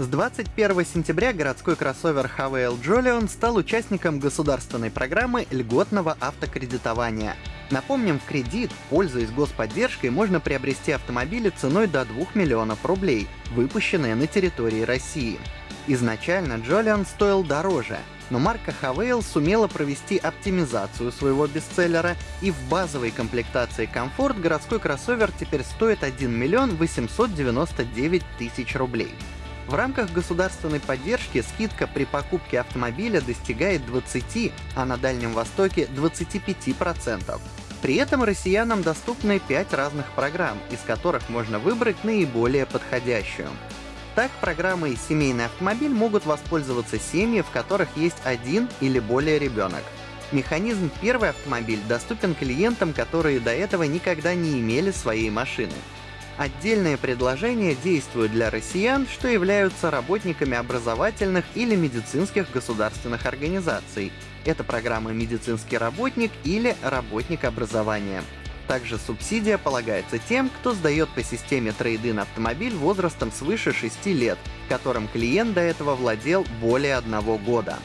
С 21 сентября городской кроссовер HVL Jolion стал участником государственной программы льготного автокредитования. Напомним, в кредит, пользуясь господдержкой, можно приобрести автомобили ценой до 2 миллионов рублей, выпущенные на территории России. Изначально Jolion стоил дороже, но марка Havail сумела провести оптимизацию своего бестселлера, и в базовой комплектации комфорт городской кроссовер теперь стоит 1 миллион 899 тысяч рублей. В рамках государственной поддержки скидка при покупке автомобиля достигает 20, а на Дальнем Востоке 25%. При этом россиянам доступны 5 разных программ, из которых можно выбрать наиболее подходящую. Так, программой «Семейный автомобиль» могут воспользоваться семьи, в которых есть один или более ребенок. Механизм «Первый автомобиль» доступен клиентам, которые до этого никогда не имели своей машины. Отдельные предложения действуют для россиян, что являются работниками образовательных или медицинских государственных организаций. Это программа «Медицинский работник» или «Работник образования». Также субсидия полагается тем, кто сдает по системе трейдин автомобиль возрастом свыше 6 лет, которым клиент до этого владел более одного года.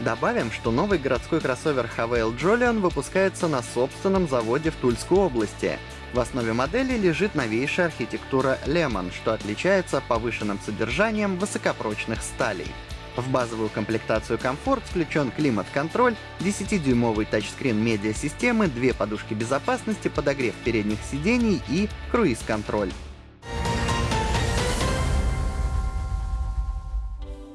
Добавим, что новый городской кроссовер Havail Jolion выпускается на собственном заводе в Тульской области. В основе модели лежит новейшая архитектура Lemon, что отличается повышенным содержанием высокопрочных сталей. В базовую комплектацию комфорт включен климат-контроль, 10-дюймовый тачскрин медиасистемы, две подушки безопасности, подогрев передних сидений и круиз-контроль.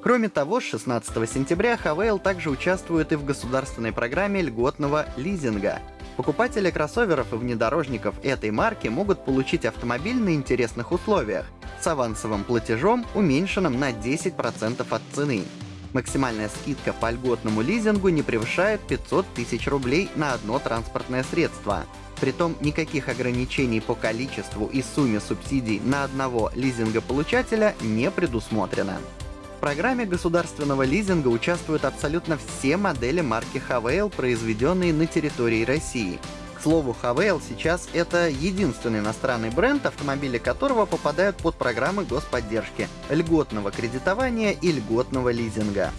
Кроме того, с 16 сентября Havail также участвует и в государственной программе льготного лизинга. Покупатели кроссоверов и внедорожников этой марки могут получить автомобиль на интересных условиях с авансовым платежом, уменьшенным на 10% от цены. Максимальная скидка по льготному лизингу не превышает 500 тысяч рублей на одно транспортное средство. Притом никаких ограничений по количеству и сумме субсидий на одного лизингополучателя не предусмотрено. В программе государственного лизинга участвуют абсолютно все модели марки Havail, произведенные на территории России. К слову, Havail сейчас это единственный иностранный бренд, автомобили которого попадают под программы господдержки, льготного кредитования и льготного лизинга.